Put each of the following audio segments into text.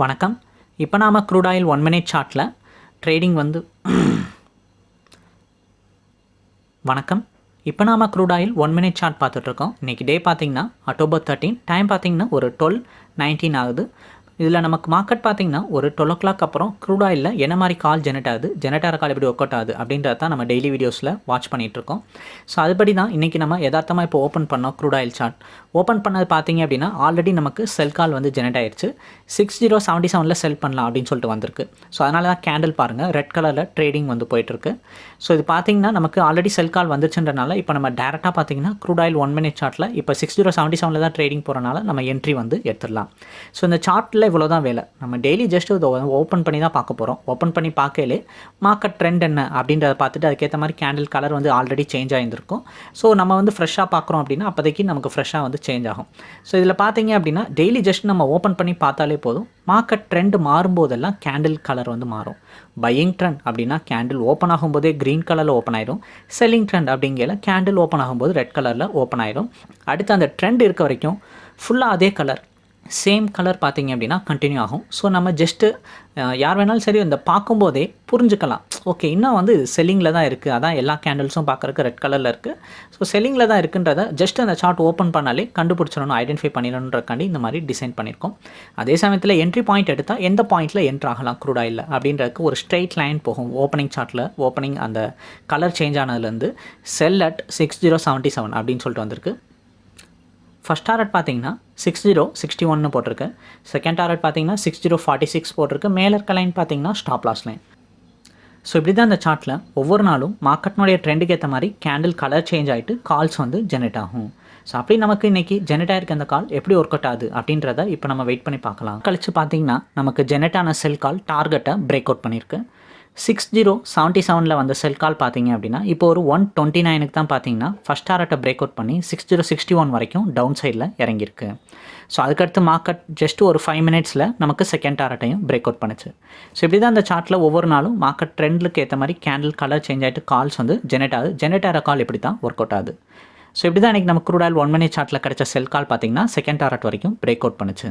வணக்கம். இப்போ நாம் க்ரூட் ஆயில் ஒன் மினிட் சார்ட்டில் ட்ரேடிங் வந்து வணக்கம். இப்போ நாம் crude oil one minute chart பார்த்துட்ருக்கோம் இன்றைக்கி டே பார்த்திங்கன்னா அக்டோபர் தேர்ட்டீன் டைம் பார்த்திங்கன்னா ஒரு டுவெல் நைன்டீன் ஆகுது. இதில் நமக்கு மார்க்கெட் பார்த்தீங்கன்னா ஒரு டுவெல் ஓ கிளாக் அப்புறம் க்ரூட் ஆயிலில் என்ன மாதிரி கால் ஜெனரேட் ஆகுது ஜெனரேட் ஆகிற கால் எப்படி ஒர்க் அவுட் ஆகுது அப்படின்றத தான் நம்ம டெய்லி வீடியோஸில் வாட்ச் பண்ணிகிட்ருக்கோம் ஸோ அதுபடி தான் இன்றைக்கி நம்ம எதார்த்தமாக இப்போ ஓப்பன் பண்ணோம் க்ரூட் ஆயில் சார்ட் ஓப்பன் பண்ணது பார்த்திங்க அப்படின்னா ஆல்ரெடி நமக்கு செல் கால் வந்து ஜெனரேட் ஆயிடுச்சு சிக்ஸ் ஜீரோ செவன்ட்டி செவனில் செல் பண்ணலாம் அப்படின்னு சொல்லிட்டு வந்திருக்கு. ஸோ அதனால தான் கேண்டில் பாருங்கள் ரெட் கலரில் ட்ரேடிங் வந்து போயிட்டுருக்கு ஸோ இது பார்த்திங்கன்னா நமக்கு ஆல்ரெடி செல் கால் வந்துச்சுன்றனால இப்போ நம்ம டேரெக்டாக பார்த்தீங்கன்னா க்ரூட் ஆயில் ஒன் மினிட் சார்ட்டில் இப்போ சிக்ஸ் ஜீரோ செவன்ட்டி செவனில் தான் ட்ரேடிங் போகிறனால நம்ம என்ட்ரி வந்து எடுத்துடலாம். ஸோ இந்த சார்ட்டில் இவ்வளோ தான் வேலை. நம்ம டெய்லி ஜஸ்ட் இதை ஓப்பன் பண்ணி தான் பார்க்க போகிறோம் ஓப்பன் பண்ணி பார்க்கலே மார்க்கெட் ட்ரெண்ட் என்ன அப்படின்றத பார்த்துட்டு அதுக்கேற்ற மாதிரி கேண்டில் கலர் வந்து ஆல்ரெடி சேஞ்ச் ஆகியிருந்திருக்கும் ஸோ நம்ம வந்து ஃப்ரெஷ்ஷாக பார்க்குறோம் அப்படின்னா அப்போதைக்கு நமக்கு ஃப்ரெஷ்ஷாக வந்து சேஞ்ச் ஆகும். ஸோ இதில் பார்த்தீங்க அப்படின்னா டெய்லி ஜஸ்ட் நம்ம ஓப்பன் பண்ணி பார்த்தாலே போதும். மார்க்கெட் ட்ரெண்ட் மாறும்போதெல்லாம் கேண்டில் கலர் வந்து மாறும். பையிங் ட்ரெண்ட் அப்படின்னா கேண்டில் ஓப்பன் ஆகும்போதே க்ரீன் கலரில் ஓப்பன் ஆயிரும். செல்லிங் ட்ரெண்ட் அப்படிங்கிற கேண்டில் ஓப்பன் ஆகும்போது ரெட் கலரில் ஓப்பன் ஆயிரும். அடுத்து அந்த ட்ரெண்ட் இருக்க வரைக்கும் ஃபுல்லாக அதே கலர் சேம் கலர் பார்த்திங்க அப்படின்னா கண்டினியூ ஆகும். ஸோ நம்ம ஜஸ்ட்டு யார் வேணாலும் சரி இந்த பார்க்கும்போதே புரிஞ்சுக்கலாம். ஓகே இன்னும் வந்து செல்லிங்கில் தான் இருக்குது அதான் எல்லா கேண்டில்ஸும் பார்க்குறக்கு ரெட் கலரில் இருக்குது ஸோ செல்லிங்கில் தான் இருக்குன்றத ஜஸ்ட் அந்த சார்ட் ஓப்பன் பண்ணாலே கண்டுபிடிச்சிடணும் ஐடென்டிஃபை பண்ணிடணுன்றக்காண்டி இந்த மாதிரி டிசைன் பண்ணியிருக்கோம். அதே சமயத்தில் என்ட்ரி பாயிண்ட் எடுத்தால் எந்த பாயிண்ட்டில் என்ட்ரு ஆகலாம்? க்ரூட் ஆயில் அப்படின்றதுக்கு ஒரு ஸ்ட்ரெயிட் லைன் போகும். ஓப்பனிங் சார்ட்டில் ஓப்பனிங் அந்த colour change ஆனதுலேருந்து sell at six zero seventy seven அப்படின்னு சொல்லிட்டு வந்திருக்கு. ஃபஸ்ட் டாரட் பார்த்தீங்கன்னா சிக்ஸ் ஜீரோ சிக்ஸ்டி ஒன்னு போட்டிருக்கு. செகண்ட் டாரட் பார்த்தீங்கன்னா சிக்ஸ் ஜீரோ ஃபார்ட்டி சிக்ஸ் போட்டிருக்கு. மேலே இருக்க லைன் பார்த்தீங்கன்னா ஸ்டாப் லாஸ் லைன் ஸோ இப்படி தான் இந்த சார்ட்டில் ஒவ்வொரு நாளும் மார்க்கெட்னுடைய ட்ரெண்டுக்கு ஏற்ற மாதிரி கேண்டில் கலர் சேஞ்ச் ஆகிட்டு கால்ஸ் வந்து ஜெனரேட் ஆகும். ஸோ அப்படி நமக்கு இன்றைக்கி ஜெனரேட் ஆகிருக்க அந்த கால் எப்படி ஒர்க் அவுட் ஆகுது அப்படின்றத இப்போ நம்ம வெயிட் பண்ணி பார்க்கலாம். கழிச்சு பார்த்தீங்கன்னா நமக்கு ஜெனரேட் ஆன செல் கால் டார்கெட்டை பிரேக் அவுட் பண்ணியிருக்கு. சிக்ஸ் ஜீரோ செவன்ட்டி செவனில் வந்த செல் கால் பார்த்தீங்க அப்படின்னா இப்போ ஒரு ஒன் டுவெண்ட்டி நைனுக்கு தான் பார்த்தீங்கன்னா ஃபஸ்ட் டாரட்டை பிரேக் அவுட் பண்ணி சிக்ஸ் ஜீரோ சிக்ஸ்டி ஒன் வரைக்கும் டவுன் சைடில் இறங்கியிருக்கு. ஸோ அதுக்கடுத்து மார்க்கெட் ஜஸ்ட் ஒரு ஃபைவ் மினிட்ஸில் நமக்கு செகண்ட் டாரட்டையும் பிரேக் அவுட் பண்ணுச்சு. ஸோ இப்படி தான் அந்த சார்ட்டில் ஒவ்வொரு நாளும் மார்க்கெட் ட்ரெண்டுக்கு ஏற்ற மாதிரி கேண்டில் கலர் சேஞ்ச் ஆகிட்டு கால்ஸ் வந்து ஜெனரேட் ஆகுது. ஜெனரேட் ஆகிற கால் இப்படி தான் ஒர்க் அவுட் ஆகுது ஸோ இப்படி தான் இன்றைக்கி நம்ம குரூடாயில் ஒன் மினிட் சார்ட்டில் கிடச்ச செல் கால் பார்த்தீங்கன்னா செகண்ட் டாரட் வரைக்கும் பிரேக் அவுட் பண்ணுச்சு.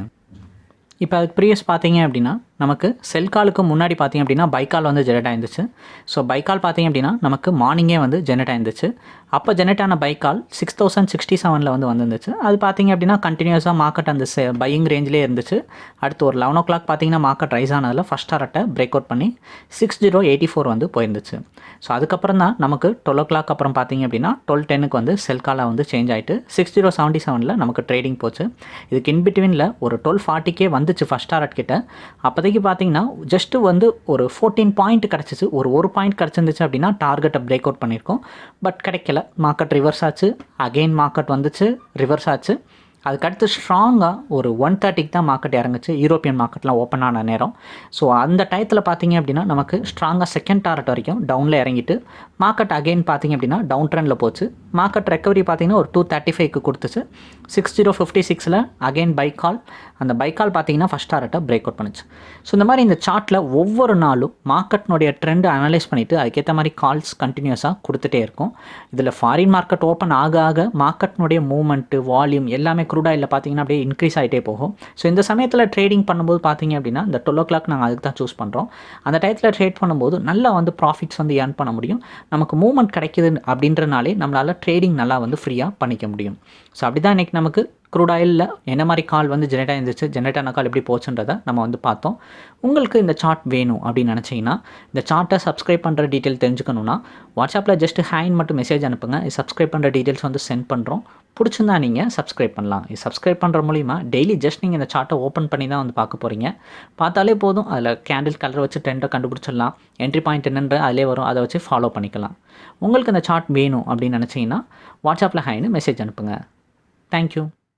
இப்போ அதுக்கு ப்ரீவியஸ் பார்த்தீங்க அப்படின்னா நமக்கு செல் காலுக்கு முன்னாடி பார்த்தீங்க அப்படின்னா பைக்கால் வந்து ஜெனரேட் ஆயிருந்துச்சு. ஸோ பைக்கால் பார்த்தீங்க அப்படின்னா நமக்கு மார்னிங்கே வந்து ஜெனரேட் ஆயிருந்துச்சு. அப்போ ஜெனரேட் ஆன பைக்கால் சிக்ஸ் தௌசண்ட் சிக்ஸ்டி செவனில் வந்து வந்துருந்துச்சு. அது பார்த்தீங்க அப்படின்னா கண்டினியூஸாக மார்க்கெட் அந்த செ பையிங் ரேஞ்சிலே இருந்துச்சு. அடுத்து ஒரு லெவன் ஓ கிளாக் பார்த்தீங்கன்னா மார்க்கெட் ரைஸ் ஆனதில் ஃபஸ்ட் டாரட்டை பிரேக் அவுட் பண்ணி சிக்ஸ் ஜீரோ எயிட்டி ஃபோர் வந்து போயிருந்துச்சு. ஸோ அதுக்கப்புறம் தான் நமக்கு டுவெல் ஓ கிளாக் அப்புறம் பார்த்தீங்க அப்படின்னா டுவெல் டென்னுக்கு வந்து செல்காலாக வந்து சேஞ்ச் ஆகிட்டு சிக்ஸ் ஜீரோ செவன்ட்டி செவனில் நமக்கு ட்ரேடிங் போச்சு. இதுக்கு இன்பிட்வீனில் ஒரு டுவெல் ஃபார்ட்டிக்கே வந்துச்சு ஃபஸ்ட் டாரட் கிட்ட. அப்போதைக்கு பார்த்தீங்கன்னா ஜஸ்ட்டு வந்து ஒரு ஃபோர்டீன் பாயிண்ட் கிடச்சிச்சு. ஒரு ஒரு பாயிண்ட் கிடச்சிருந்துச்சு அப்படின்னா டார்கெட்டை பிரேக் அவுட் பண்ணியிருக்கோம். பட் கிடைக்கல. மார்க்கெட் ரிவர்ஸ் ஆச்சு. அகெயின் மார்க்கெட் வந்துச்சு. ரிவர்ஸ் ஆச்சு. அதுக்கடுத்து ஸ்ட்ராங்காக ஒரு ஒன் தேர்ட்டிக்கு தான் மார்க்கெட் இறங்குச்சு. யூரோப்பியன் மார்க்கெட்லாம் ஓப்பன் ஆன நேரம். ஸோ அந்த டயத்தில் பார்த்தீங்க அப்படின்னா நமக்கு ஸ்ட்ராங்காக செகண்ட் டாரட் வரைக்கும் டவுனில் இறங்கிட்டு மார்க்கெட் அகெயின் பார்த்தீங்க அப்படின்னா டவுன் ட்ரெண்டில் போச்சு. மார்க்கெட் ரெக்கவரி பார்த்தீங்கன்னா ஒரு டூ தேர்ட்டி ஃபைவ்க்கு கொடுத்துச்சு. சிக்ஸ் ஜீரோ ஃபிஃப்டி சிக்ஸில் அகெயின் பைக் கால் அந்த பைக் கால் பார்த்தீங்கன்னா ஃபஸ்ட் டாரட்டை பிரேக் அவுட் பண்ணுச்சு. ஸோ இந்த மாதிரி இந்த சார்ட்டில் ஒவ்வொரு நாளும் மார்க்கெட்னுடைய ட்ரெண்ட் அனலைஸ் பண்ணிவிட்டு அதுக்கேற்ற மாதிரி கால்ஸ் கண்டினியூஸாக கொடுத்துட்டே இருக்கும். இதில் ஃபாரின் மார்க்கெட் ஓப்பன் ஆக ஆக மார்க்கெட்னுடைய மூவ்மெண்ட்டு வால்யூம் எல்லாமே க்ரூட் ஆயில் பார்த்தீங்கன்னா அப்படியே இன்க்ரீஸ் ஆகிட்டே போகும். ஸோ இந்த சமயத்தில் ட்ரேடிங் பண்ணும்போது பார்த்தீங்க அப்படின்னா இந்த டுவெல் ஓ கிளாக் நாங்கள் அதுக்கு தான் சூஸ் பண்ணுறோம் அந்த டயத்தில் ட்ரேட் பண்ணும்போது நல்லா வந்து ப்ராஃபிட்ஸ் வந்து ஏர்ன் பண்ண முடியும். நமக்கு மூவ்மெண்ட் கிடைக்குது அப்படின்றனாலே நம்மளால் ட்ரேடிங் நல்லா வந்து ஃப்ரீயாக பண்ணிக்க முடியும். ஸோ அப்படி தான் இன்றைக்கி நமக்கு க்ரூட் ஆயிலில் என்ன மாதிரி கால் வந்து ஜெனரேட் ஆயிருந்துச்சு ஜெனரேட் ஆன கால் எப்படி போச்சுன்றதை நம்ம வந்து பார்த்தோம். உங்களுக்கு இந்த சார்ட் வேணும் அப்படின்னு நினச்சிங்கன்னா இந்த சார்ட்டை சப்ஸ்கிரைப் பண்ணுற டீட்டெயில் தெரிஞ்சுக்கணுன்னா வாட்ஸ்அப்பில் ஜஸ்ட் ஹேண்ட் மட்டும் மெசேஜ் அனுப்புங்க. சப்ஸ்கிரைப் பண்ணுற டீட்டெயில்ஸ் வந்து சென்ட் பண்ணுறோம் பிடிச்சிருந்தா நீங்கள் சப்ஸ்கிரைப் பண்ணலாம். இது சப்ஸ்கிரைப் பண்ணுற மூலிமா டெய்லி ஜஸ்ட் நீங்கள் இந்த சார்ட்டை ஓப்பன் பண்ணி தான் வந்து பார்க்க போகிறீங்க பார்த்தாலே போதும். அதில் கேண்டில் கலர் வச்சு ட்ரெண்டை கண்டுபிடிச்சிடலாம். என்ட்ரி பாயிண்ட் என்னன்ற அதிலே வரும். அதை வச்சு ஃபாலோ பண்ணிக்கலாம். உங்களுக்கு இந்த சார்ட் வேணும் அப்படின்னு நினச்சிங்கன்னா வாட்ஸ்அப்பில் ஹைன்னு மெசேஜ் அனுப்புங்க. தேங்க்யூ